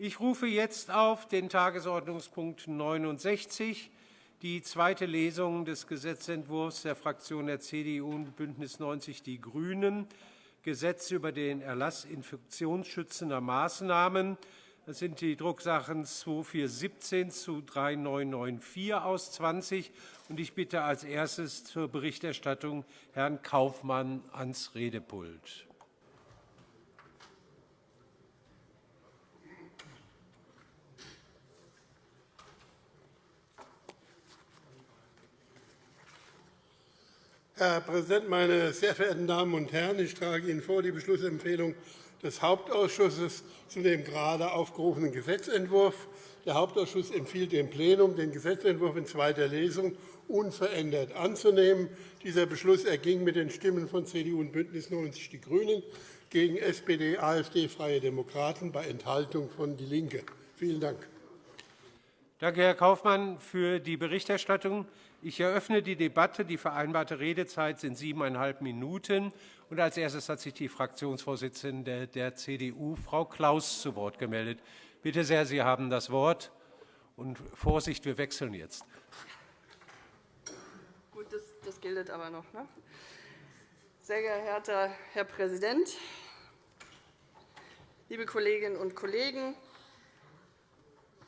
Ich rufe jetzt auf den Tagesordnungspunkt 69, die zweite Lesung des Gesetzentwurfs der Fraktionen der CDU und BÜNDNIS 90 die GRÜNEN, Gesetz über den Erlass infektionsschützender Maßnahmen. Das sind die Drucksachen 2417 zu 3994 aus 20. Ich bitte als erstes zur Berichterstattung Herrn Kaufmann ans Redepult. Herr Präsident, meine sehr verehrten Damen und Herren! Ich trage Ihnen vor die Beschlussempfehlung des Hauptausschusses zu dem gerade aufgerufenen Gesetzentwurf. Der Hauptausschuss empfiehlt dem Plenum, den Gesetzentwurf in zweiter Lesung unverändert anzunehmen. Dieser Beschluss erging mit den Stimmen von CDU und BÜNDNIS 90 die GRÜNEN gegen SPD, AfD, Freie Demokraten bei Enthaltung von DIE LINKE. Vielen Dank. Danke, Herr Kaufmann, für die Berichterstattung. Ich eröffne die Debatte. Die vereinbarte Redezeit sind siebeneinhalb Minuten. Und als erstes hat sich die Fraktionsvorsitzende der CDU, Frau Klaus, zu Wort gemeldet. Bitte sehr, Sie haben das Wort. Und Vorsicht, wir wechseln jetzt. Gut, das, das gilt aber noch. Ne? Sehr geehrter Herr Präsident, liebe Kolleginnen und Kollegen!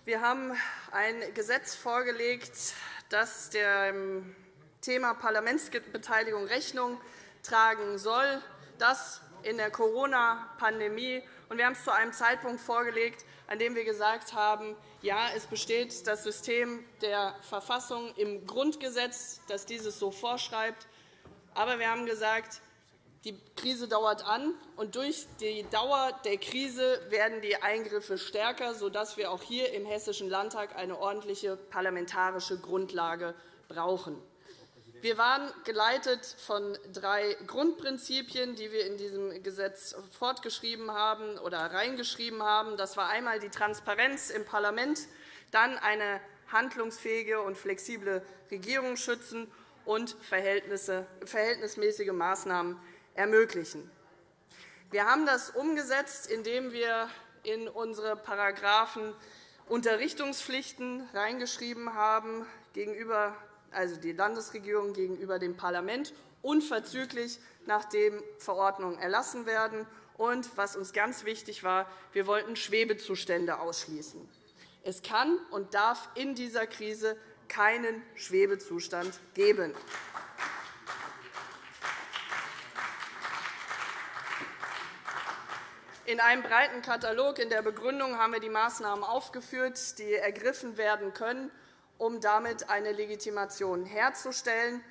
Wir haben ein Gesetz vorgelegt, das dem Thema Parlamentsbeteiligung Rechnung tragen soll, das in der Corona-Pandemie. Wir haben es zu einem Zeitpunkt vorgelegt, an dem wir gesagt haben, ja, es besteht das System der Verfassung im Grundgesetz, das dieses so vorschreibt. Aber wir haben gesagt, die Krise dauert an, und durch die Dauer der Krise werden die Eingriffe stärker, sodass wir auch hier im Hessischen Landtag eine ordentliche parlamentarische Grundlage brauchen. Wir waren geleitet von drei Grundprinzipien, die wir in diesem Gesetz fortgeschrieben haben oder reingeschrieben haben. Das war einmal die Transparenz im Parlament, dann eine handlungsfähige und flexible Regierung schützen und verhältnismäßige Maßnahmen ermöglichen. Wir haben das umgesetzt, indem wir in unsere Paragraphen Unterrichtungspflichten reingeschrieben haben, gegenüber, also die Landesregierung gegenüber dem Parlament, unverzüglich, nachdem Verordnungen erlassen werden. Und was uns ganz wichtig war, wir wollten Schwebezustände ausschließen. Es kann und darf in dieser Krise keinen Schwebezustand geben. In einem breiten Katalog in der Begründung haben wir die Maßnahmen aufgeführt, die ergriffen werden können, um damit eine Legitimation herzustellen.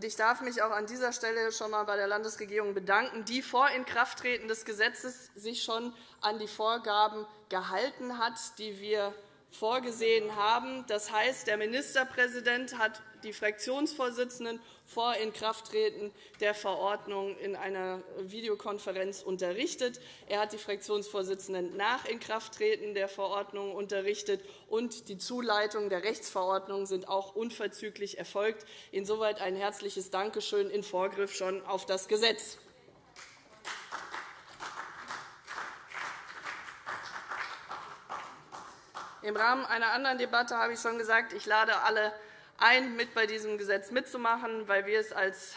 Ich darf mich auch an dieser Stelle schon einmal bei der Landesregierung bedanken, die vor Inkrafttreten des Gesetzes sich schon an die Vorgaben gehalten hat, die wir vorgesehen haben. Das heißt, der Ministerpräsident hat die Fraktionsvorsitzenden vor Inkrafttreten der Verordnung in einer Videokonferenz unterrichtet. Er hat die Fraktionsvorsitzenden nach Inkrafttreten der Verordnung unterrichtet, und die Zuleitung der Rechtsverordnung sind auch unverzüglich erfolgt. Insoweit ein herzliches Dankeschön in Vorgriff schon auf das Gesetz. Im Rahmen einer anderen Debatte habe ich schon gesagt, ich lade alle ein, mit bei diesem Gesetz mitzumachen, weil wir es als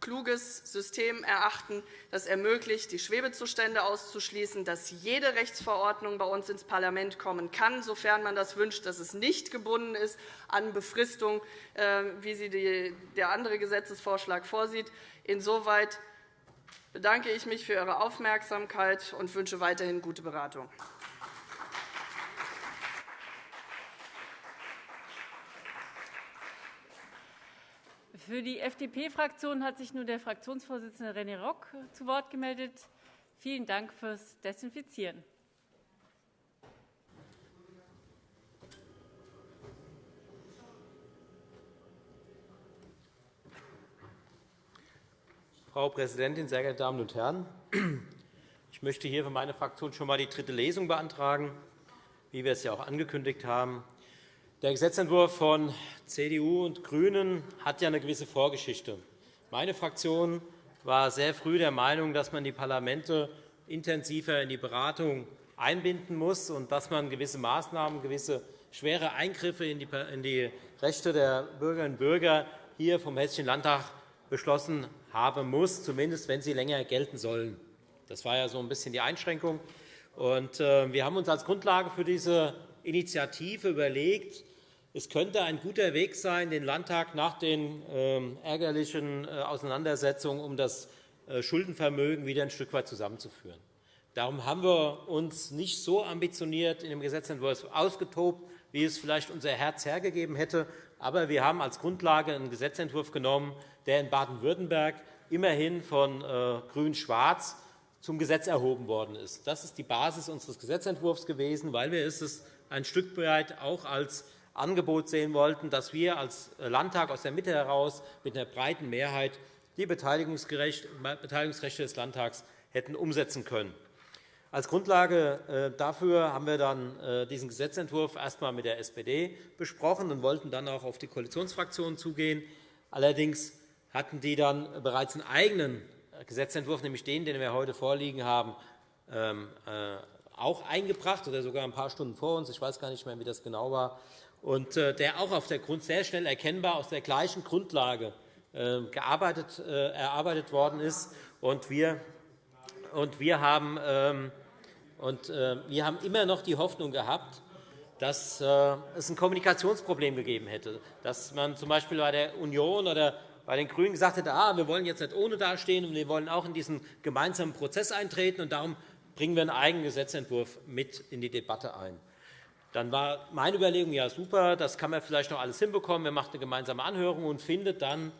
kluges System erachten, das ermöglicht, die Schwebezustände auszuschließen, dass jede Rechtsverordnung bei uns ins Parlament kommen kann, sofern man das wünscht, dass es nicht gebunden ist an Befristung, äh, wie sie der andere Gesetzesvorschlag vorsieht. Insoweit bedanke ich mich für Ihre Aufmerksamkeit und wünsche weiterhin gute Beratung. Für die FDP-Fraktion hat sich nun der Fraktionsvorsitzende René Rock zu Wort gemeldet. Vielen Dank fürs Desinfizieren. Frau Präsidentin, sehr geehrte Damen und Herren! Ich möchte hier für meine Fraktion schon einmal die dritte Lesung beantragen, wie wir es ja auch angekündigt haben. Der Gesetzentwurf von CDU und GRÜNEN hat ja eine gewisse Vorgeschichte. Meine Fraktion war sehr früh der Meinung, dass man die Parlamente intensiver in die Beratung einbinden muss und dass man gewisse Maßnahmen, gewisse schwere Eingriffe in die Rechte der Bürgerinnen und Bürger hier vom Hessischen Landtag beschlossen haben muss, zumindest wenn sie länger gelten sollen. Das war ja so ein bisschen die Einschränkung. Äh, wir haben uns als Grundlage für diese Initiative überlegt, es könnte ein guter Weg sein, den Landtag nach den ähm, ärgerlichen äh, Auseinandersetzungen um das äh, Schuldenvermögen wieder ein Stück weit zusammenzuführen. Darum haben wir uns nicht so ambitioniert in dem Gesetzentwurf ausgetobt, wie es vielleicht unser Herz hergegeben hätte. Aber wir haben als Grundlage einen Gesetzentwurf genommen, der in Baden-Württemberg immerhin von äh, Grün-Schwarz zum Gesetz erhoben worden ist. Das ist die Basis unseres Gesetzentwurfs gewesen, weil wir es ein Stück weit auch als Angebot sehen wollten, dass wir als Landtag aus der Mitte heraus mit einer breiten Mehrheit die Beteiligungsrechte des Landtags hätten umsetzen können. Als Grundlage äh, dafür haben wir dann äh, diesen Gesetzentwurf erst einmal mit der SPD besprochen und wollten dann auch auf die Koalitionsfraktionen zugehen. Allerdings hatten die dann bereits einen eigenen Gesetzentwurf, nämlich den, den wir heute vorliegen haben, ähm, äh, auch eingebracht oder sogar ein paar Stunden vor uns. Ich weiß gar nicht mehr, wie das genau war. Und der auch auf der Grund sehr schnell erkennbar aus der gleichen Grundlage gearbeitet, erarbeitet worden ist. Und wir und wir haben, ähm, und äh, wir haben immer noch die Hoffnung gehabt, dass äh, es ein Kommunikationsproblem gegeben hätte, dass man z. B. bei der Union oder bei den GRÜNEN gesagt hätte, ah, wir wollen jetzt nicht ohne dastehen, und wir wollen auch in diesen gemeinsamen Prozess eintreten, und darum bringen wir einen eigenen Gesetzentwurf mit in die Debatte ein. Dann war meine Überlegung, ja super, das kann man vielleicht noch alles hinbekommen, wir machen eine gemeinsame Anhörung und findet dann,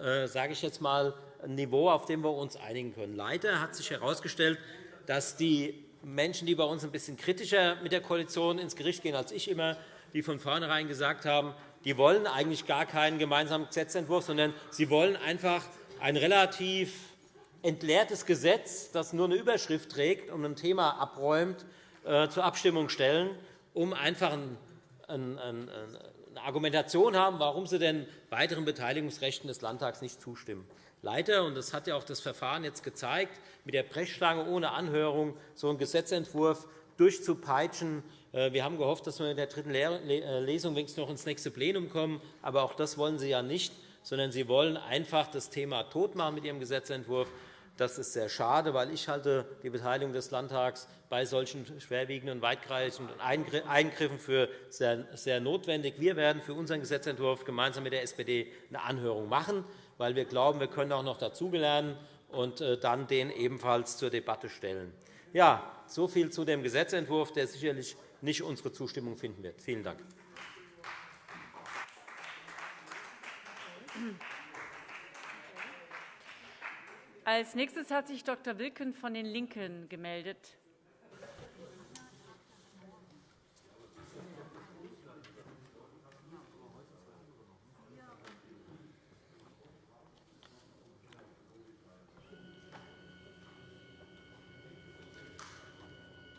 äh, sage ich jetzt mal, ein Niveau, auf dem wir uns einigen können. Leider hat sich herausgestellt, dass die Menschen, die bei uns ein bisschen kritischer mit der Koalition ins Gericht gehen als ich immer, die von vornherein gesagt haben, die wollen eigentlich gar keinen gemeinsamen Gesetzentwurf, sondern sie wollen einfach ein relativ entleertes Gesetz, das nur eine Überschrift trägt und ein Thema abräumt, äh, zur Abstimmung stellen, um einfach eine Argumentation haben, warum sie denn weiteren Beteiligungsrechten des Landtags nicht zustimmen. Leider, und das hat ja auch das Verfahren jetzt gezeigt, mit der Brechstange ohne Anhörung so einen Gesetzentwurf durchzupeitschen. Äh, wir haben gehofft, dass wir in der dritten äh, Lesung wenigstens noch ins nächste Plenum kommen. Aber auch das wollen Sie ja nicht, sondern Sie wollen einfach das Thema totmachen mit Ihrem Gesetzentwurf. Das ist sehr schade, weil ich halte die Beteiligung des Landtags bei solchen schwerwiegenden und weitreichenden Eingriffen für sehr notwendig. Wir werden für unseren Gesetzentwurf gemeinsam mit der SPD eine Anhörung machen weil wir glauben, wir können auch noch dazulernen und äh, dann den ebenfalls zur Debatte stellen. Ja, so viel zu dem Gesetzentwurf, der sicherlich nicht unsere Zustimmung finden wird. Vielen Dank. Als nächstes hat sich Dr. Wilken von den LINKEN gemeldet.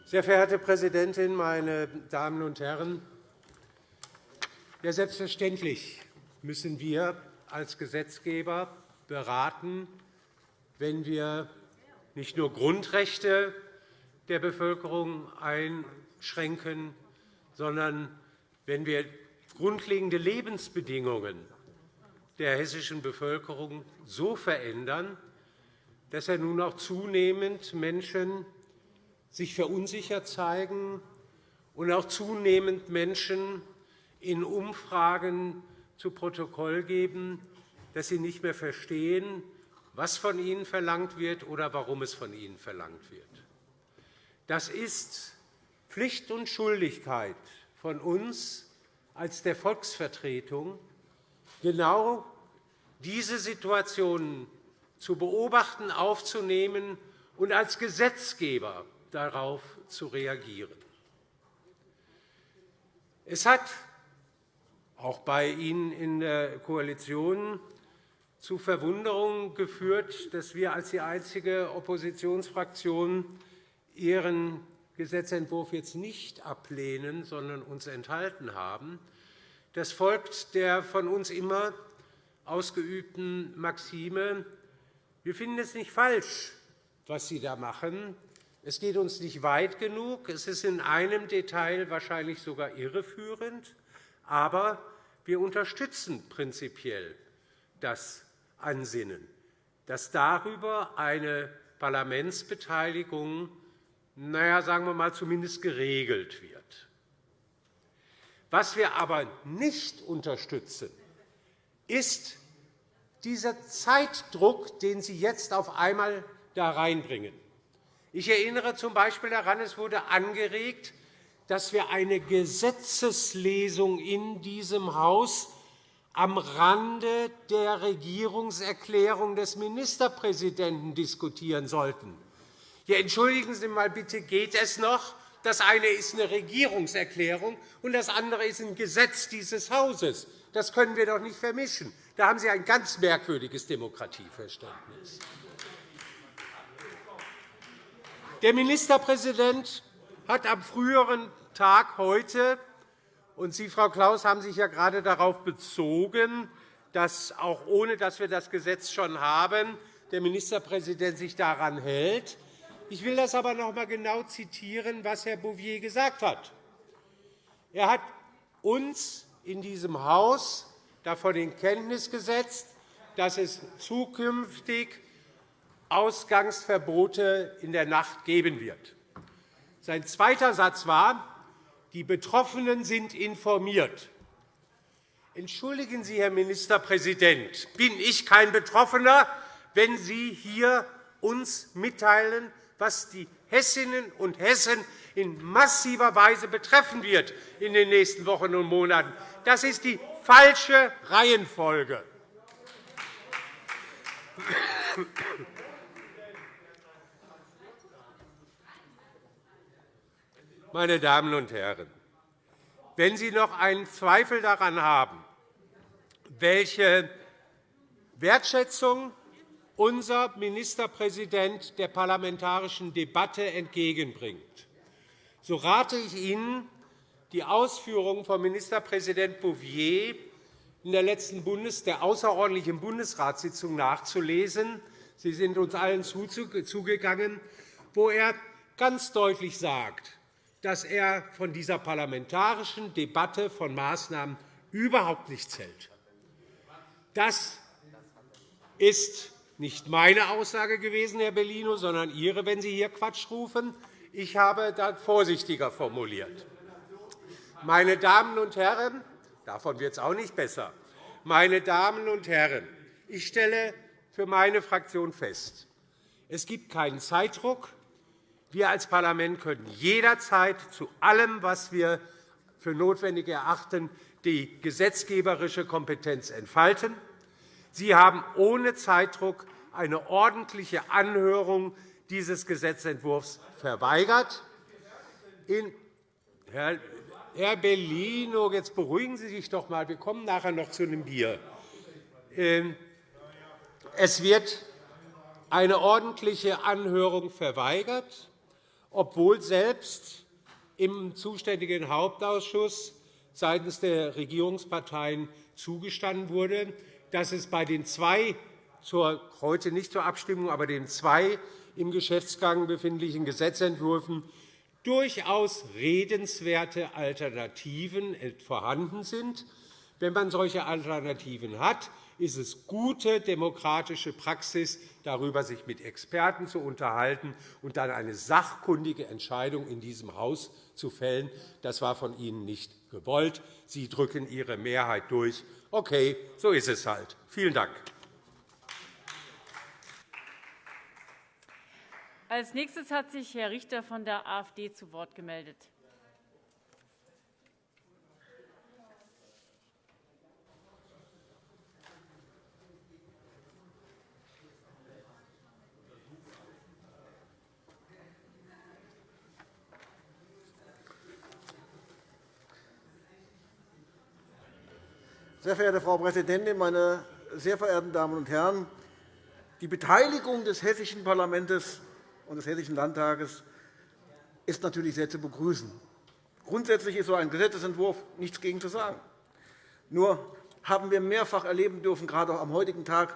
Sehr verehrte Präsidentin, meine Damen und Herren! Ja, selbstverständlich müssen wir als Gesetzgeber beraten, wenn wir nicht nur Grundrechte der Bevölkerung einschränken, sondern wenn wir grundlegende Lebensbedingungen der hessischen Bevölkerung so verändern, dass er nun auch zunehmend Menschen sich verunsichert zeigen und auch zunehmend Menschen in Umfragen zu Protokoll geben, dass sie nicht mehr verstehen, was von ihnen verlangt wird oder warum es von ihnen verlangt wird. Das ist Pflicht und Schuldigkeit von uns als der Volksvertretung, genau diese Situationen zu beobachten, aufzunehmen und als Gesetzgeber darauf zu reagieren. Es hat auch bei Ihnen in der Koalition zu Verwunderung geführt, dass wir als die einzige Oppositionsfraktion Ihren Gesetzentwurf jetzt nicht ablehnen, sondern uns enthalten haben. Das folgt der von uns immer ausgeübten Maxime, wir finden es nicht falsch, was Sie da machen, Es geht uns nicht weit genug. Es ist in einem Detail wahrscheinlich sogar irreführend. Aber wir unterstützen prinzipiell das Ansinnen, dass darüber eine Parlamentsbeteiligung naja, sagen wir mal, zumindest geregelt wird. Was wir aber nicht unterstützen, ist dieser Zeitdruck, den Sie jetzt auf einmal da reinbringen. Ich erinnere z. B. daran, es wurde angeregt, dass wir eine Gesetzeslesung in diesem Haus am Rande der Regierungserklärung des Ministerpräsidenten diskutieren sollten. Ja, entschuldigen Sie mal bitte, geht es noch? Das eine ist eine Regierungserklärung, und das andere ist ein Gesetz dieses Hauses. Das können wir doch nicht vermischen. Da haben Sie ein ganz merkwürdiges Demokratieverständnis. Der Ministerpräsident hat am früheren Tag heute und Sie, Frau Klaus, haben sich ja gerade darauf bezogen, dass auch ohne dass wir das Gesetz schon haben, der Ministerpräsident sich daran hält. Ich will das aber noch einmal genau zitieren, was Herr Bouvier gesagt hat. Er hat uns in diesem Haus davon in Kenntnis gesetzt, dass es zukünftig Ausgangsverbote in der Nacht geben wird. Sein zweiter Satz war, die Betroffenen sind informiert. Entschuldigen Sie, Herr Ministerpräsident, bin ich kein Betroffener, wenn Sie hier uns mitteilen, was die Hessinnen und Hessen in massiver Weise betreffen wird in den nächsten Wochen und Monaten. Das ist die falsche Reihenfolge. Meine Damen und Herren, wenn Sie noch einen Zweifel daran haben, welche Wertschätzung unser Ministerpräsident der parlamentarischen Debatte entgegenbringt, so rate ich Ihnen, die Ausführungen von Ministerpräsident Bouvier in der letzten Bundes der außerordentlichen Bundesratssitzung nachzulesen. Sie sind uns allen zugegangen, wo er ganz deutlich sagt, dass er von dieser parlamentarischen Debatte von Maßnahmen überhaupt nichts hält. Das ist nicht meine Aussage gewesen, Herr Bellino, sondern Ihre, wenn Sie hier Quatsch rufen. Ich habe das vorsichtiger formuliert. Meine Damen und Herren, davon wird es auch nicht besser. Meine Damen und Herren, ich stelle für meine Fraktion fest, es gibt keinen Zeitdruck. Wir als Parlament können jederzeit zu allem, was wir für notwendig erachten, die gesetzgeberische Kompetenz entfalten. Sie haben ohne Zeitdruck eine ordentliche Anhörung dieses Gesetzentwurfs verweigert. Herr Bellino, jetzt beruhigen Sie sich doch einmal. Wir kommen nachher noch zu einem Bier. Ähm, es wird eine ordentliche Anhörung verweigert, obwohl selbst im zuständigen Hauptausschuss seitens der Regierungsparteien zugestanden wurde, dass es bei den zwei zur, heute nicht zur Abstimmung, aber den zwei im Geschäftsgang befindlichen Gesetzentwürfen durchaus redenswerte Alternativen vorhanden sind. Wenn man solche Alternativen hat, ist es gute demokratische Praxis, darüber sich mit Experten zu unterhalten und dann eine sachkundige Entscheidung in diesem Haus zu fällen. Das war von Ihnen nicht gewollt. Sie drücken Ihre Mehrheit durch. Okay, so ist es halt. Vielen Dank. Als nächstes hat sich Herr Richter von der AfD zu Wort gemeldet. Sehr verehrte Frau Präsidentin, meine sehr verehrten Damen und Herren! Die Beteiligung des hessischen Parlaments und des Hessischen Landtages ist natürlich sehr zu begrüßen. Grundsätzlich ist so ein Gesetzentwurf nichts gegen zu sagen. Nur haben wir mehrfach erleben dürfen, gerade auch am heutigen Tag,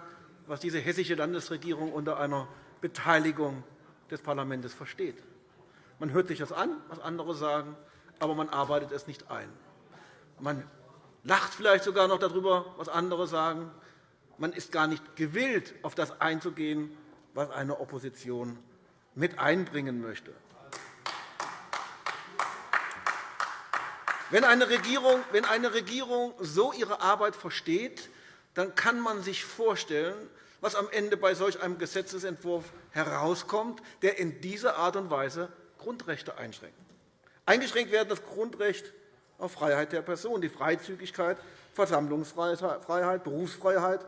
was diese hessische Landesregierung unter einer Beteiligung des Parlaments versteht. Man hört sich das an, was andere sagen, aber man arbeitet es nicht ein. Man lacht vielleicht sogar noch darüber, was andere sagen. Man ist gar nicht gewillt, auf das einzugehen, was eine Opposition mit einbringen möchte. Wenn eine, Regierung, wenn eine Regierung so ihre Arbeit versteht, dann kann man sich vorstellen, was am Ende bei solch einem Gesetzentwurf herauskommt, der in dieser Art und Weise Grundrechte einschränkt. Eingeschränkt werden das Grundrecht auf Freiheit der Person, die Freizügigkeit, Versammlungsfreiheit, Berufsfreiheit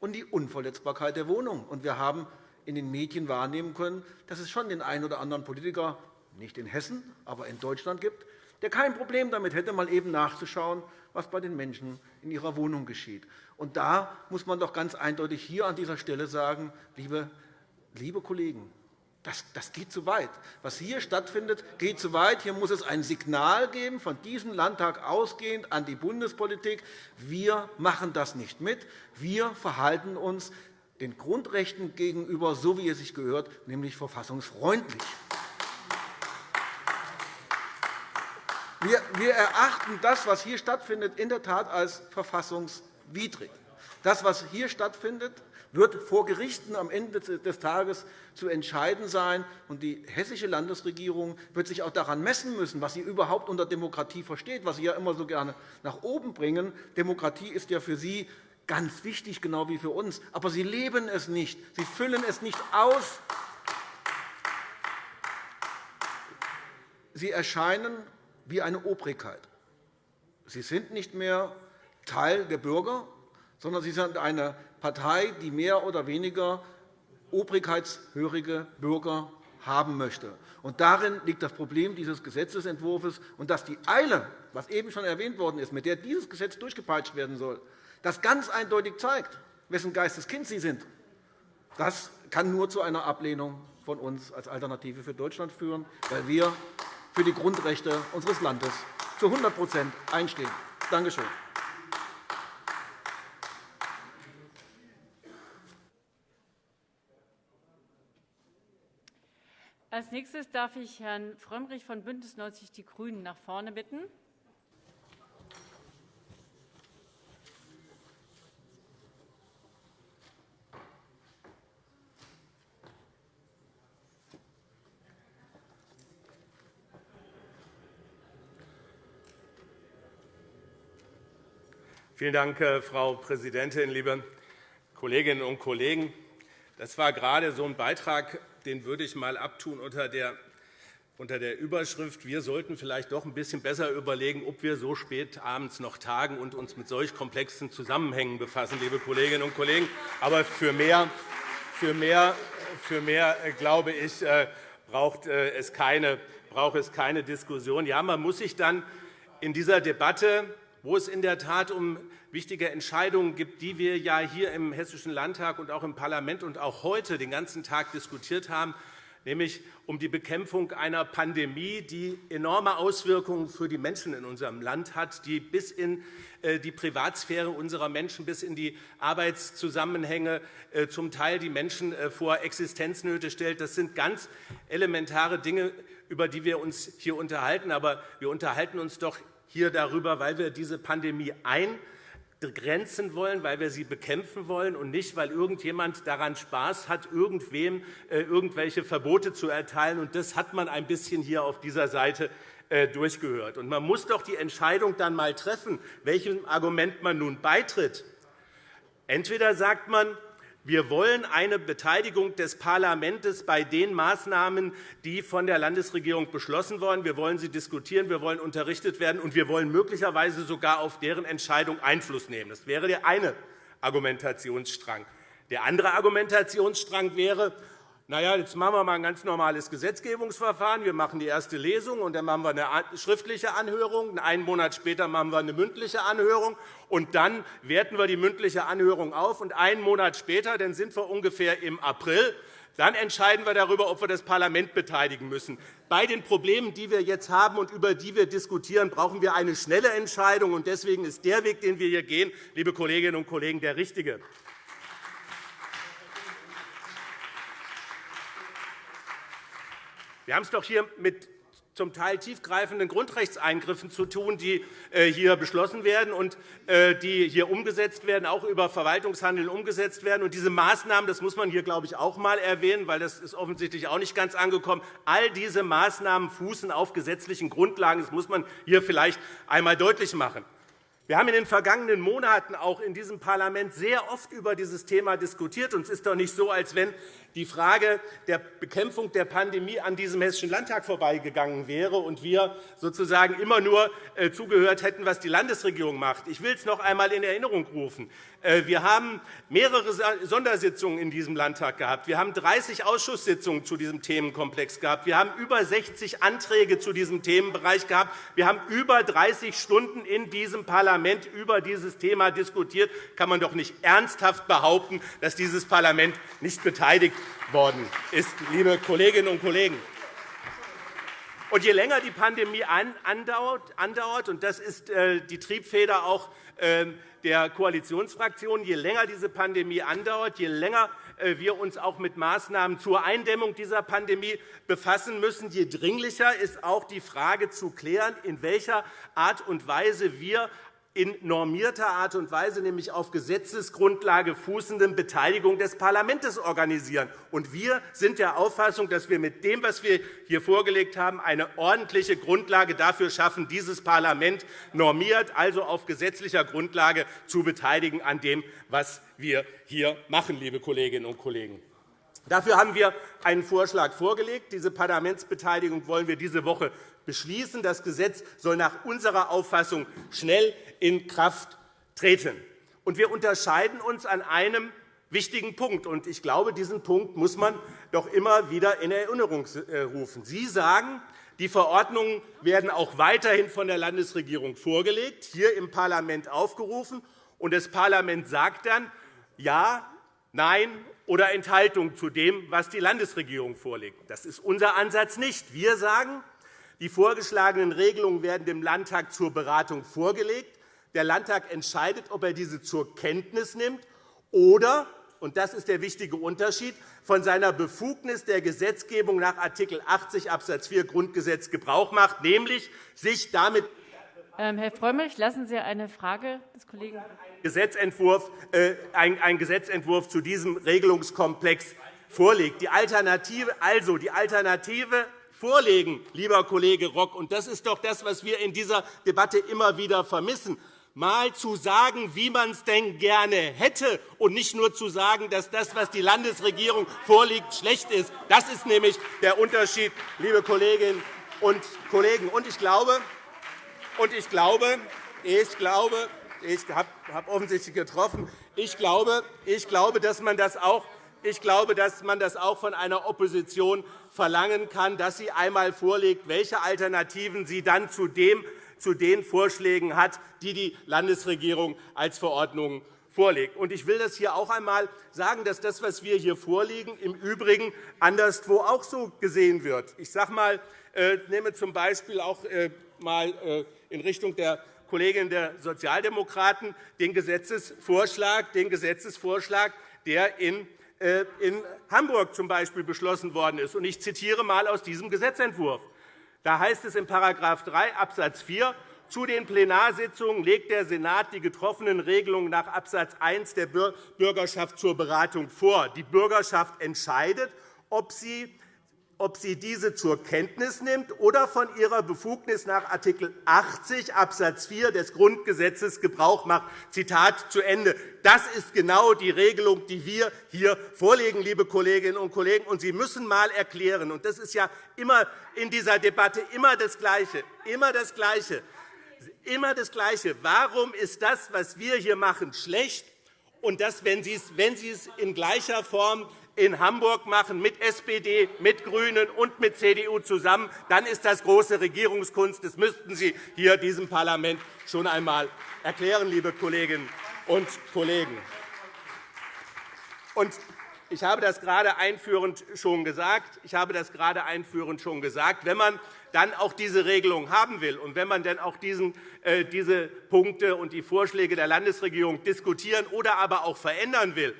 und die Unverletzbarkeit der Wohnung. Wir haben in den Medien wahrnehmen können, dass es schon den einen oder anderen Politiker, nicht in Hessen, aber in Deutschland gibt, der kein Problem damit hätte, mal eben nachzuschauen, was bei den Menschen in ihrer Wohnung geschieht. Und da muss man doch ganz eindeutig hier an dieser Stelle sagen, liebe, liebe Kollegen, das, das geht zu weit. Was hier stattfindet, geht zu weit. Hier muss es ein Signal geben, von diesem Landtag ausgehend an die Bundespolitik. Wir machen das nicht mit. Wir verhalten uns den Grundrechten gegenüber, so wie es sich gehört, nämlich verfassungsfreundlich. Wir erachten das, was hier stattfindet, in der Tat als verfassungswidrig. Das, was hier stattfindet, wird vor Gerichten am Ende des Tages zu entscheiden sein. Und die hessische Landesregierung wird sich auch daran messen müssen, was sie überhaupt unter Demokratie versteht, was Sie ja immer so gerne nach oben bringen. Demokratie ist ja für Sie ganz wichtig, genau wie für uns. Aber Sie leben es nicht. Sie füllen es nicht aus. Sie erscheinen wie eine Obrigkeit. Sie sind nicht mehr Teil der Bürger, sondern Sie sind eine Partei, die mehr oder weniger obrigkeitshörige Bürger haben möchte. Und darin liegt das Problem dieses Gesetzentwurfs, und dass die Eile, was eben schon erwähnt worden ist, mit der dieses Gesetz durchgepeitscht werden soll, das ganz eindeutig zeigt, wessen Geisteskind Sie sind. Das kann nur zu einer Ablehnung von uns als Alternative für Deutschland führen, weil wir für die Grundrechte unseres Landes zu 100% einstehen. Danke schön. Als nächstes darf ich Herrn Frömmrich von BÜNDNIS 90 die GRÜNEN nach vorne bitten. Vielen Dank, äh, Frau Präsidentin, liebe Kolleginnen und Kollegen! Das war gerade so ein Beitrag, den würde ich mal abtun unter der unter der Überschrift Wir sollten vielleicht doch ein bisschen besser überlegen, ob wir so spät abends noch tagen und uns mit solch komplexen Zusammenhängen befassen, liebe Kolleginnen und Kollegen. Aber für mehr, für mehr, für mehr äh, glaube ich, äh, braucht es keine, braucht es keine Diskussion. Ja, man muss sich dann in dieser Debatte wo es in der Tat um wichtige Entscheidungen geht, die wir ja hier im Hessischen Landtag und auch im Parlament und auch heute den ganzen Tag diskutiert haben, nämlich um die Bekämpfung einer Pandemie, die enorme Auswirkungen für die Menschen in unserem Land hat, die bis in äh, die Privatsphäre unserer Menschen, bis in die Arbeitszusammenhänge äh, zum Teil die Menschen äh, vor Existenznöte stellt. Das sind ganz elementare Dinge, über die wir uns hier unterhalten. Aber wir unterhalten uns doch hier darüber, weil wir diese Pandemie eingrenzen wollen, weil wir sie bekämpfen wollen und nicht, weil irgendjemand daran Spaß hat, irgendwem äh, irgendwelche Verbote zu erteilen. das hat man ein bisschen hier auf dieser Seite äh, durchgehört. man muss doch die Entscheidung dann einmal treffen, welchem Argument man nun beitritt. Entweder sagt man, wir wollen eine Beteiligung des Parlaments bei den Maßnahmen, die von der Landesregierung beschlossen wurden. Wir wollen sie diskutieren, wir wollen unterrichtet werden, und wir wollen möglicherweise sogar auf deren Entscheidung Einfluss nehmen. Das wäre der eine Argumentationsstrang. Der andere Argumentationsstrang wäre, na ja, jetzt machen wir mal ein ganz normales Gesetzgebungsverfahren. Wir machen die erste Lesung, und dann machen wir eine schriftliche Anhörung. Einen Monat später machen wir eine mündliche Anhörung. Und dann werten wir die mündliche Anhörung auf. Und einen Monat später, dann sind wir ungefähr im April, dann entscheiden wir darüber, ob wir das Parlament beteiligen müssen. Bei den Problemen, die wir jetzt haben und über die wir diskutieren, brauchen wir eine schnelle Entscheidung. Deswegen ist der Weg, den wir hier gehen, liebe Kolleginnen und Kollegen, der richtige. Wir haben es doch hier mit zum Teil tiefgreifenden Grundrechtseingriffen zu tun, die äh, hier beschlossen werden und äh, die hier umgesetzt werden, auch über Verwaltungshandeln umgesetzt werden. Und diese Maßnahmen, das muss man hier, glaube ich, auch einmal erwähnen, weil das ist offensichtlich auch nicht ganz angekommen. All diese Maßnahmen fußen auf gesetzlichen Grundlagen. Das muss man hier vielleicht einmal deutlich machen. Wir haben in den vergangenen Monaten auch in diesem Parlament sehr oft über dieses Thema diskutiert. Es ist doch nicht so, als wenn die Frage der Bekämpfung der Pandemie an diesem Hessischen Landtag vorbeigegangen wäre und wir sozusagen immer nur äh, zugehört hätten, was die Landesregierung macht. Ich will es noch einmal in Erinnerung rufen. Äh, wir haben mehrere Sondersitzungen in diesem Landtag gehabt. Wir haben 30 Ausschusssitzungen zu diesem Themenkomplex gehabt. Wir haben über 60 Anträge zu diesem Themenbereich gehabt. Wir haben über 30 Stunden in diesem Parlament über dieses Thema diskutiert. Kann man doch nicht ernsthaft behaupten, dass dieses Parlament nicht beteiligt worden ist, liebe Kolleginnen und Kollegen. Und je länger die Pandemie andauert, und das ist äh, die Triebfeder auch ähm, der Koalitionsfraktionen, je länger diese Pandemie andauert, je länger äh, wir uns auch mit Maßnahmen zur Eindämmung dieser Pandemie befassen müssen, je dringlicher ist auch die Frage zu klären, in welcher Art und Weise wir in normierter Art und Weise, nämlich auf Gesetzesgrundlage fußenden Beteiligung des Parlaments organisieren. wir sind der Auffassung, dass wir mit dem, was wir hier vorgelegt haben, eine ordentliche Grundlage dafür schaffen, dieses Parlament normiert, also auf gesetzlicher Grundlage zu beteiligen an dem, was wir hier machen, liebe Kolleginnen und Kollegen. Dafür haben wir einen Vorschlag vorgelegt. Diese Parlamentsbeteiligung wollen wir diese Woche beschließen. Das Gesetz soll nach unserer Auffassung schnell in Kraft treten. wir unterscheiden uns an einem wichtigen Punkt. ich glaube, diesen Punkt muss man doch immer wieder in Erinnerung äh, rufen. Sie sagen, die Verordnungen werden auch weiterhin von der Landesregierung vorgelegt, hier im Parlament aufgerufen. Und das Parlament sagt dann Ja, Nein oder Enthaltung zu dem, was die Landesregierung vorlegt. Das ist unser Ansatz nicht. Wir sagen, die vorgeschlagenen Regelungen werden dem Landtag zur Beratung vorgelegt. Der Landtag entscheidet, ob er diese zur Kenntnis nimmt oder und das ist der wichtige Unterschied von seiner Befugnis der Gesetzgebung nach Art. 80 Abs. 4 Grundgesetz Gebrauch macht, nämlich sich damit ähm, Herr Frömmrich, lassen Sie eine Frage des Kollegen Gesetzentwurf, äh, ein Gesetzentwurf zu diesem Regelungskomplex vorlegt. Die Alternative, also die Alternative vorlegen, lieber Kollege Rock. Und das ist doch das, was wir in dieser Debatte immer wieder vermissen mal zu sagen, wie man es denn gerne hätte, und nicht nur zu sagen, dass das, was die Landesregierung vorlegt, schlecht ist. Das ist nämlich der Unterschied, liebe Kolleginnen und Kollegen. Und ich glaube, und ich glaube, ich glaube, ich habe offensichtlich getroffen. Ich glaube, ich glaube, dass man das auch ich glaube, dass man das auch von einer Opposition verlangen kann, dass sie einmal vorlegt, welche Alternativen sie dann zu, dem, zu den Vorschlägen hat, die die Landesregierung als Verordnungen vorlegt. Ich will das hier auch einmal sagen, dass das, was wir hier vorlegen, im Übrigen anderswo auch so gesehen wird. Ich sage mal, äh, nehme zum Beispiel auch äh, mal äh, in Richtung der Kollegin der Sozialdemokraten den Gesetzesvorschlag, den Gesetzesvorschlag der in in Hamburg z. B. beschlossen worden ist. Ich zitiere einmal aus diesem Gesetzentwurf. Da heißt es in § 3 Abs. 4, zu den Plenarsitzungen legt der Senat die getroffenen Regelungen nach Abs. 1 der Bürgerschaft zur Beratung vor. Die Bürgerschaft entscheidet, ob sie ob sie diese zur Kenntnis nimmt oder von ihrer Befugnis nach Art. 80 Abs. 4 des Grundgesetzes Gebrauch macht. Zitat zu Ende. Das ist genau die Regelung, die wir hier vorlegen, liebe Kolleginnen und Kollegen. Und Sie müssen einmal erklären, und das ist ja immer in dieser Debatte immer das Gleiche, immer das Gleiche, immer das Gleiche. Warum ist das, was wir hier machen, schlecht? Und das, wenn Sie es in gleicher Form in Hamburg machen, mit SPD, mit GRÜNEN und mit CDU zusammen, dann ist das große Regierungskunst. Das müssten Sie hier diesem Parlament schon einmal erklären, liebe Kolleginnen und Kollegen. Ich habe das gerade einführend schon gesagt. Ich habe das gerade einführend schon gesagt. Wenn man dann auch diese Regelung haben will und wenn man dann auch diesen, äh, diese Punkte und die Vorschläge der Landesregierung diskutieren oder aber auch verändern will,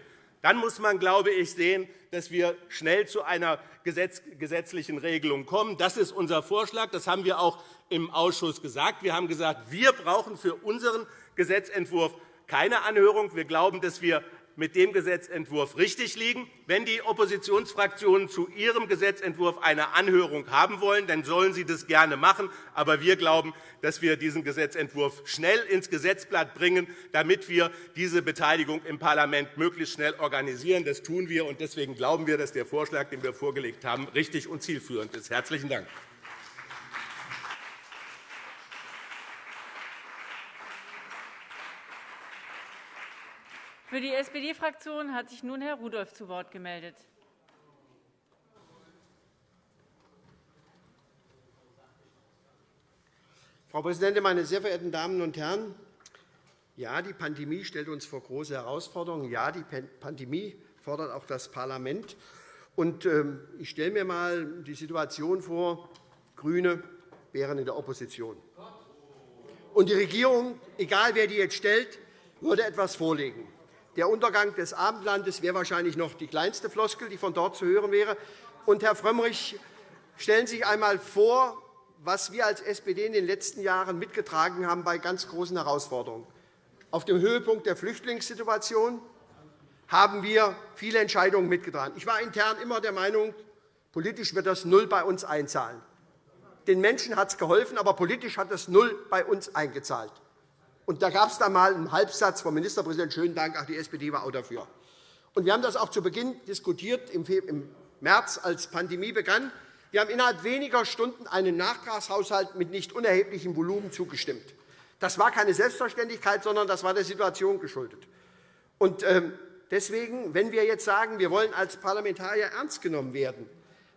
dann muss man, glaube ich, sehen, dass wir schnell zu einer gesetzlichen Regelung kommen. Das ist unser Vorschlag. Das haben wir auch im Ausschuss gesagt. Wir haben gesagt, wir brauchen für unseren Gesetzentwurf keine Anhörung. Wir glauben, dass wir mit dem Gesetzentwurf richtig liegen. Wenn die Oppositionsfraktionen zu ihrem Gesetzentwurf eine Anhörung haben wollen, dann sollen sie das gerne machen. Aber wir glauben, dass wir diesen Gesetzentwurf schnell ins Gesetzblatt bringen, damit wir diese Beteiligung im Parlament möglichst schnell organisieren. Das tun wir, und deswegen glauben wir, dass der Vorschlag, den wir vorgelegt haben, richtig und zielführend ist. – Herzlichen Dank. Für die SPD-Fraktion hat sich nun Herr Rudolph zu Wort gemeldet. Frau Präsidentin, meine sehr verehrten Damen und Herren! Ja, die Pandemie stellt uns vor große Herausforderungen. Ja, die Pandemie fordert auch das Parlament. Und, ähm, ich stelle mir einmal die Situation vor, GRÜNE wären in der Opposition. Und die Regierung, egal wer die jetzt stellt, würde etwas vorlegen. Der Untergang des Abendlandes wäre wahrscheinlich noch die kleinste Floskel, die von dort zu hören wäre. Und, Herr Frömmrich, stellen Sie sich einmal vor, was wir als SPD in den letzten Jahren mitgetragen haben bei ganz großen Herausforderungen. Auf dem Höhepunkt der Flüchtlingssituation haben wir viele Entscheidungen mitgetragen. Ich war intern immer der Meinung, politisch wird das Null bei uns einzahlen. Den Menschen hat es geholfen, aber politisch hat es Null bei uns eingezahlt. Und da gab es dann einmal einen Halbsatz vom Ministerpräsidenten, schönen Dank, ach, die SPD war auch dafür. Und wir haben das auch zu Beginn diskutiert, im März, als Pandemie begann. Wir haben innerhalb weniger Stunden einen Nachtragshaushalt mit nicht unerheblichem Volumen zugestimmt. Das war keine Selbstverständlichkeit, sondern das war der Situation geschuldet. Und ähm, deswegen, wenn wir jetzt sagen, wir wollen als Parlamentarier ernst genommen werden,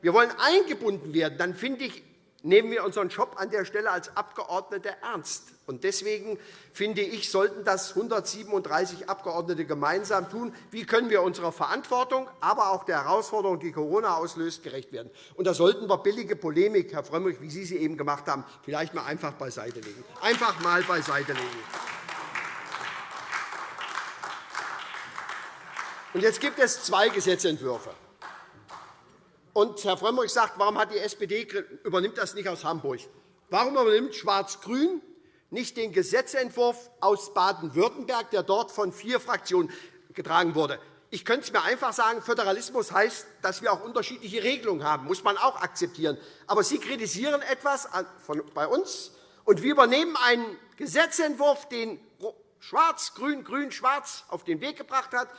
wir wollen eingebunden werden, dann finde ich, nehmen wir unseren Job an der Stelle als Abgeordnete ernst. Deswegen finde ich, sollten das 137 Abgeordnete gemeinsam tun. Wie können wir unserer Verantwortung, aber auch der Herausforderung, die Corona auslöst, gerecht werden? Und da sollten wir billige Polemik, Herr Frömmrich, wie Sie sie eben gemacht haben, vielleicht mal einfach beiseite legen. Einfach mal beiseite legen. Und jetzt gibt es zwei Gesetzentwürfe. Und Herr Frömmrich sagt, warum hat die SPD übernimmt das nicht aus Hamburg? Warum übernimmt Schwarz-Grün nicht den Gesetzentwurf aus Baden-Württemberg, der dort von vier Fraktionen getragen wurde? Ich könnte es mir einfach sagen, Föderalismus heißt, dass wir auch unterschiedliche Regelungen haben. Das muss man auch akzeptieren. Aber Sie kritisieren etwas bei uns, und wir übernehmen einen Gesetzentwurf, den Schwarz, Grün, Grün, Schwarz auf den Weg gebracht hat,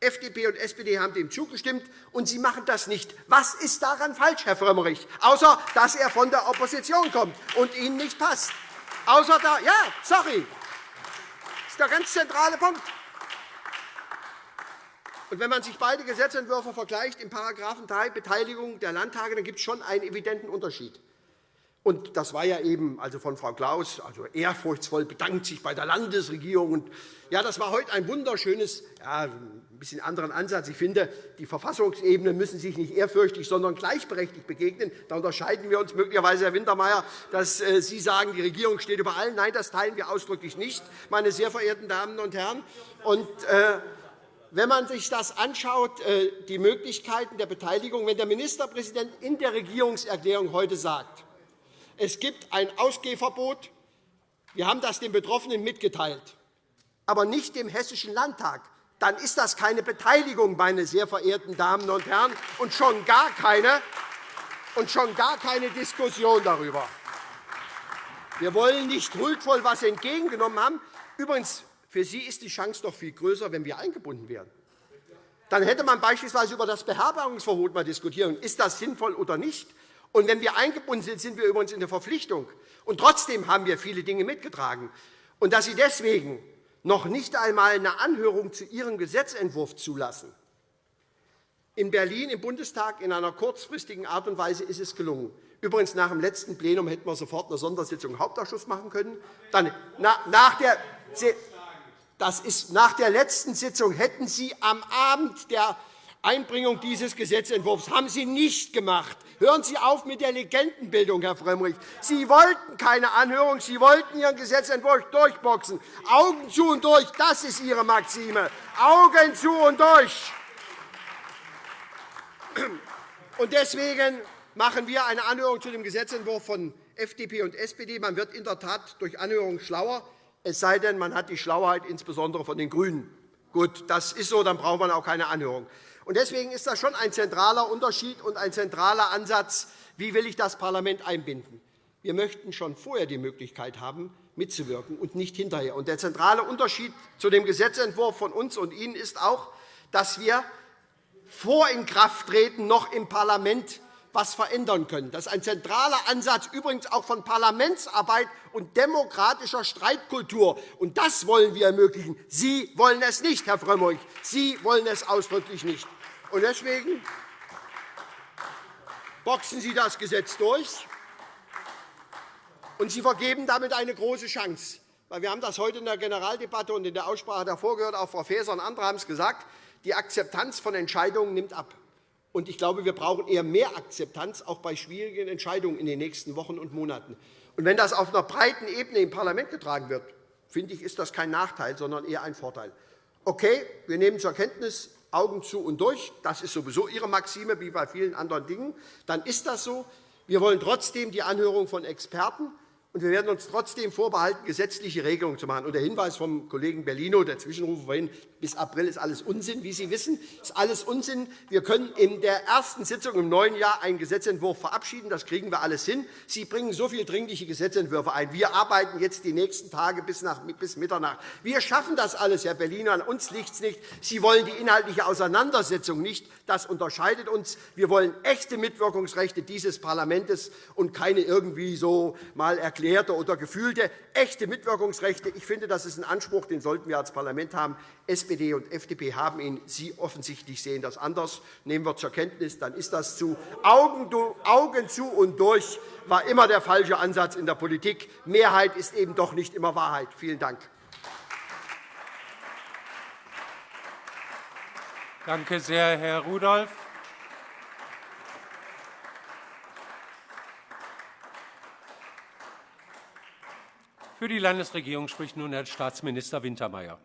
FDP und SPD haben dem zugestimmt, und Sie machen das nicht. Was ist daran falsch, Herr Frömmrich, außer dass er von der Opposition kommt und Ihnen nicht passt? Außer da, ja, sorry. Das ist der ganz zentrale Punkt. Und wenn man sich beide Gesetzentwürfe vergleicht, in § 3 Beteiligung der Landtage, dann gibt es schon einen evidenten Unterschied. Und das war ja eben also von Frau Klaus, also ehrfurchtsvoll bedankt sich bei der Landesregierung. Und ja, das war heute ein wunderschönes, ja, ein bisschen anderen Ansatz. Ich finde, die Verfassungsebenen müssen sich nicht ehrfürchtig, sondern gleichberechtigt begegnen. Da unterscheiden wir uns möglicherweise, Herr Wintermeyer, dass äh, Sie sagen, die Regierung steht über allen. Nein, das teilen wir ausdrücklich nicht, meine sehr verehrten Damen und Herren. Und, äh, wenn man sich das anschaut, äh, die Möglichkeiten der Beteiligung, wenn der Ministerpräsident in der Regierungserklärung heute sagt, es gibt ein Ausgehverbot. Wir haben das den Betroffenen mitgeteilt, aber nicht dem Hessischen Landtag. Dann ist das keine Beteiligung, meine sehr verehrten Damen und Herren, und schon gar keine, und schon gar keine Diskussion darüber. Wir wollen nicht huldvoll etwas entgegengenommen haben. Übrigens, für Sie ist die Chance doch viel größer, wenn wir eingebunden werden. Dann hätte man beispielsweise über das Beherbergungsverbot mal diskutieren. Ist das sinnvoll oder nicht? Und wenn wir eingebunden sind, sind wir übrigens in der Verpflichtung. Und trotzdem haben wir viele Dinge mitgetragen. Und dass Sie deswegen noch nicht einmal eine Anhörung zu Ihrem Gesetzentwurf zulassen, in Berlin im Bundestag in einer kurzfristigen Art und Weise ist es gelungen. Übrigens, nach dem letzten Plenum hätten wir sofort eine Sondersitzung im Hauptausschuss machen können. Dann, nach der, das ist, nach der letzten Sitzung hätten Sie am Abend der Einbringung dieses Gesetzentwurfs haben Sie nicht gemacht. Hören Sie auf mit der Legendenbildung, Herr Frömmrich. Sie wollten keine Anhörung, Sie wollten Ihren Gesetzentwurf durchboxen. Augen zu und durch, das ist Ihre Maxime. Augen zu und durch. Deswegen machen wir eine Anhörung zu dem Gesetzentwurf von FDP und SPD. Man wird in der Tat durch Anhörung schlauer, es sei denn, man hat die Schlauheit insbesondere von den GRÜNEN. Gut, das ist so, dann braucht man auch keine Anhörung. Deswegen ist das schon ein zentraler Unterschied und ein zentraler Ansatz, wie will ich das Parlament einbinden. Wir möchten schon vorher die Möglichkeit haben, mitzuwirken und nicht hinterher. Der zentrale Unterschied zu dem Gesetzentwurf von uns und Ihnen ist auch, dass wir vor Inkrafttreten noch im Parlament etwas verändern können. Das ist ein zentraler Ansatz, übrigens auch von Parlamentsarbeit und demokratischer Streitkultur. Und das wollen wir ermöglichen. Sie wollen es nicht, Herr Frömmrich. Sie wollen es ausdrücklich nicht. Und deswegen boxen Sie das Gesetz durch, und Sie vergeben damit eine große Chance. Wir haben das heute in der Generaldebatte und in der Aussprache davor gehört. Auch Frau Faeser und andere haben es gesagt. Die Akzeptanz von Entscheidungen nimmt ab. Und ich glaube, wir brauchen eher mehr Akzeptanz, auch bei schwierigen Entscheidungen in den nächsten Wochen und Monaten. Und wenn das auf einer breiten Ebene im Parlament getragen wird, finde ich, ist das kein Nachteil, sondern eher ein Vorteil. Okay, wir nehmen zur Kenntnis, Augen zu und durch. Das ist sowieso Ihre Maxime, wie bei vielen anderen Dingen. Dann ist das so. Wir wollen trotzdem die Anhörung von Experten und wir werden uns trotzdem vorbehalten, gesetzliche Regelungen zu machen. Und der Hinweis vom Kollegen Bellino, der Zwischenruf vorhin, bis April ist alles Unsinn. Wie Sie wissen, ist alles Unsinn. Wir können in der ersten Sitzung im neuen Jahr einen Gesetzentwurf verabschieden. Das kriegen wir alles hin. Sie bringen so viele dringliche Gesetzentwürfe ein. Wir arbeiten jetzt die nächsten Tage bis, nach, bis Mitternacht. Wir schaffen das alles, Herr Bellino. An uns liegt es nicht. Sie wollen die inhaltliche Auseinandersetzung nicht. Das unterscheidet uns. Wir wollen echte Mitwirkungsrechte dieses Parlaments und keine irgendwie so mal erklärte erklärte oder gefühlte echte Mitwirkungsrechte. Ich finde, das ist ein Anspruch, den sollten wir als Parlament haben. SPD und FDP haben ihn. Sie offensichtlich sehen das anders. Nehmen wir zur Kenntnis, dann ist das zu Augen, zu und durch war immer der falsche Ansatz in der Politik. Mehrheit ist eben doch nicht immer Wahrheit. Vielen Dank. Danke sehr, Herr Rudolph. Für die Landesregierung spricht nun Herr Staatsminister Wintermeyer.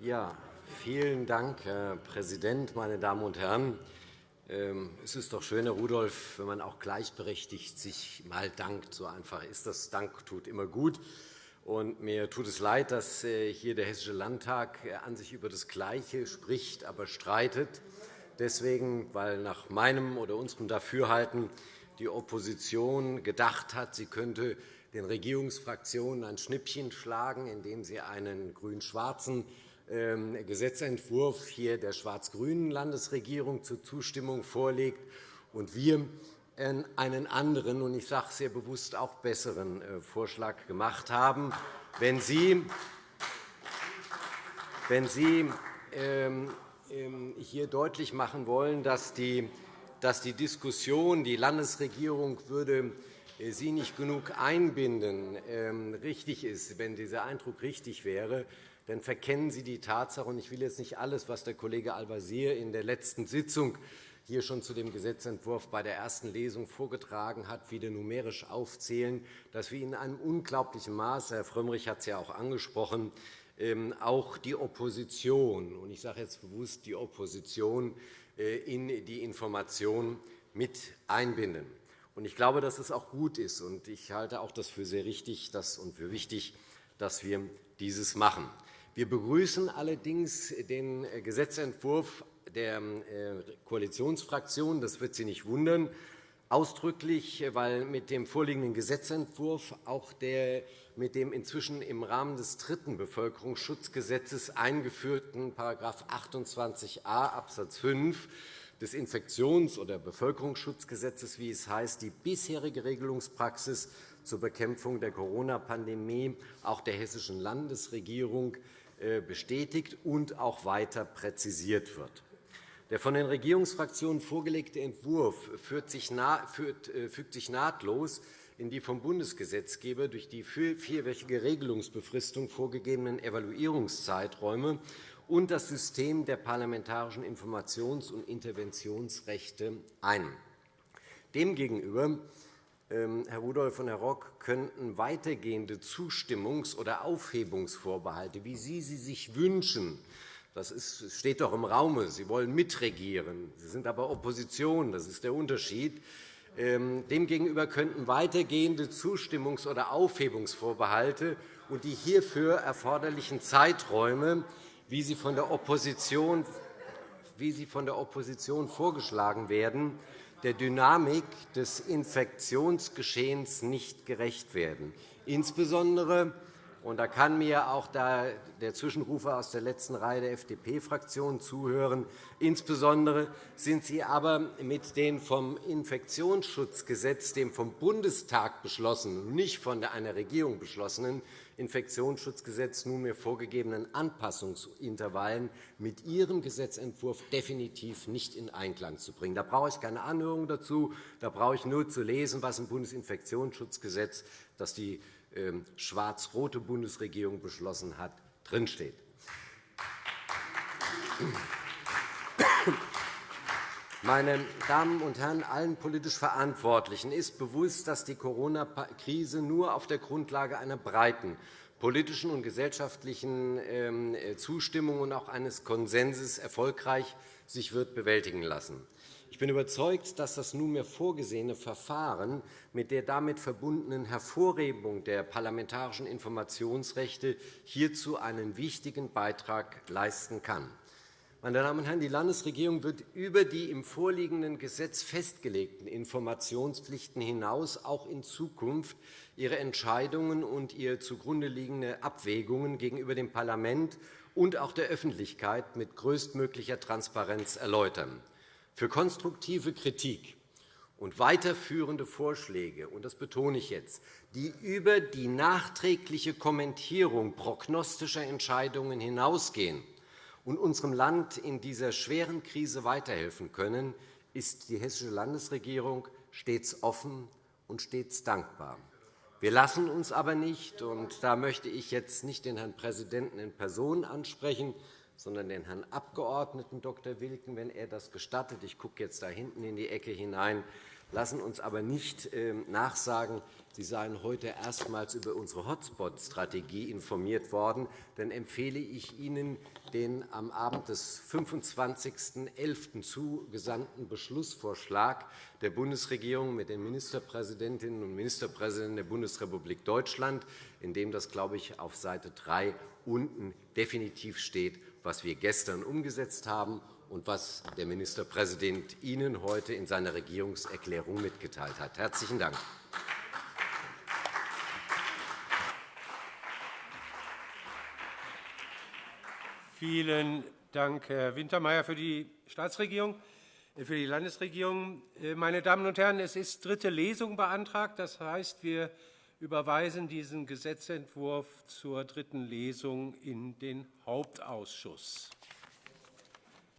Ja, vielen Dank, Herr Präsident, meine Damen und Herren! Ähm, es ist doch schön, Herr Rudolph, wenn man auch gleichberechtigt sich mal dankt. So einfach ist das. Dank tut immer gut. Und mir tut es leid, dass äh, hier der Hessische Landtag äh, an sich über das Gleiche spricht, aber streitet. Deswegen, weil nach meinem oder unserem Dafürhalten die Opposition gedacht hat, sie könnte den Regierungsfraktionen ein Schnippchen schlagen, indem sie einen grün-schwarzen ähm, Gesetzentwurf hier der schwarz-grünen Landesregierung zur Zustimmung vorlegt und wir einen anderen, und ich sage sehr bewusst auch besseren äh, Vorschlag gemacht haben. Wenn Sie, wenn Sie ähm, ähm, hier deutlich machen wollen, dass die Diskussion, die Landesregierung würde Sie nicht genug einbinden, ähm, richtig ist, wenn dieser Eindruck richtig wäre, dann verkennen Sie die Tatsache, und ich will jetzt nicht alles, was der Kollege Al-Wazir in der letzten Sitzung hier schon zu dem Gesetzentwurf bei der ersten Lesung vorgetragen hat, wieder numerisch aufzählen, dass wir in einem unglaublichen Maße, Herr Frömmrich hat es ja auch angesprochen, ähm, auch die Opposition, und ich sage jetzt bewusst die Opposition, äh, in die Information mit einbinden. Ich glaube, dass es auch gut ist, und ich halte auch das für sehr richtig und für wichtig, dass wir dieses machen. Wir begrüßen allerdings den Gesetzentwurf der äh, Koalitionsfraktionen. Das wird Sie nicht wundern, ausdrücklich, weil mit dem vorliegenden Gesetzentwurf auch der mit dem inzwischen im Rahmen des dritten Bevölkerungsschutzgesetzes eingeführten § 28a Abs. 5 des Infektions- oder Bevölkerungsschutzgesetzes, wie es heißt, die bisherige Regelungspraxis zur Bekämpfung der Corona-Pandemie auch der hessischen Landesregierung äh, bestätigt und auch weiter präzisiert wird. Der von den Regierungsfraktionen vorgelegte Entwurf fügt sich äh, nahtlos in die vom Bundesgesetzgeber durch die vierwöchige Regelungsbefristung vorgegebenen Evaluierungszeiträume und das System der parlamentarischen Informations- und Interventionsrechte ein. Demgegenüber, ähm, Herr Rudolph und Herr Rock, könnten weitergehende Zustimmungs- oder Aufhebungsvorbehalte, wie Sie sie sich wünschen, Das steht doch im Raume. Sie wollen mitregieren. Sie sind aber Opposition. Das ist der Unterschied. Ähm, demgegenüber könnten weitergehende Zustimmungs- oder Aufhebungsvorbehalte und die hierfür erforderlichen Zeiträume, wie sie von der Opposition, wie sie von der Opposition vorgeschlagen werden, der Dynamik des Infektionsgeschehens nicht gerecht werden. Insbesondere und da kann mir auch der Zwischenrufer aus der letzten Reihe der FDP-Fraktion zuhören. Insbesondere sind Sie aber mit dem vom Infektionsschutzgesetz, dem vom Bundestag beschlossenen, nicht von einer Regierung beschlossenen Infektionsschutzgesetz nunmehr vorgegebenen Anpassungsintervallen mit Ihrem Gesetzentwurf definitiv nicht in Einklang zu bringen. Da brauche ich keine Anhörung dazu. Da brauche ich nur zu lesen, was im Bundesinfektionsschutzgesetz, das die schwarz-rote Bundesregierung beschlossen hat, drinsteht. Meine Damen und Herren, allen politisch Verantwortlichen ist bewusst, dass die Corona-Krise nur auf der Grundlage einer breiten politischen und gesellschaftlichen ähm, Zustimmung und auch eines Konsenses erfolgreich sich wird bewältigen lassen. Ich bin überzeugt, dass das nunmehr vorgesehene Verfahren mit der damit verbundenen Hervorhebung der parlamentarischen Informationsrechte hierzu einen wichtigen Beitrag leisten kann. Meine Damen und Herren, die Landesregierung wird über die im vorliegenden Gesetz festgelegten Informationspflichten hinaus auch in Zukunft ihre Entscheidungen und ihr zugrunde liegende Abwägungen gegenüber dem Parlament und auch der Öffentlichkeit mit größtmöglicher Transparenz erläutern für konstruktive Kritik und weiterführende Vorschläge, und das betone ich jetzt, die über die nachträgliche Kommentierung prognostischer Entscheidungen hinausgehen und unserem Land in dieser schweren Krise weiterhelfen können, ist die Hessische Landesregierung stets offen und stets dankbar. Wir lassen uns aber nicht, und da möchte ich jetzt nicht den Herrn Präsidenten in Person ansprechen, sondern den Herrn Abg. Dr. Wilken, wenn er das gestattet. Ich gucke jetzt da hinten in die Ecke hinein. Lassen uns aber nicht ähm, nachsagen, Sie seien heute erstmals über unsere Hotspot-Strategie informiert worden. Dann empfehle ich Ihnen den am Abend des 25.11. zugesandten Beschlussvorschlag der Bundesregierung mit den Ministerpräsidentinnen und Ministerpräsidenten der Bundesrepublik Deutschland, in dem das, glaube ich, auf Seite 3 unten definitiv steht, was wir gestern umgesetzt haben und was der Ministerpräsident Ihnen heute in seiner Regierungserklärung mitgeteilt hat. – Herzlichen Dank. Vielen Dank, Herr Wintermeyer, für die Staatsregierung, äh, für die Landesregierung. Äh, meine Damen und Herren, es ist dritte Lesung beantragt. Das heißt, wir überweisen diesen Gesetzentwurf zur dritten Lesung in den Hauptausschuss.